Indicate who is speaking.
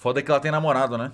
Speaker 1: Foda é que ela tem namorado, né?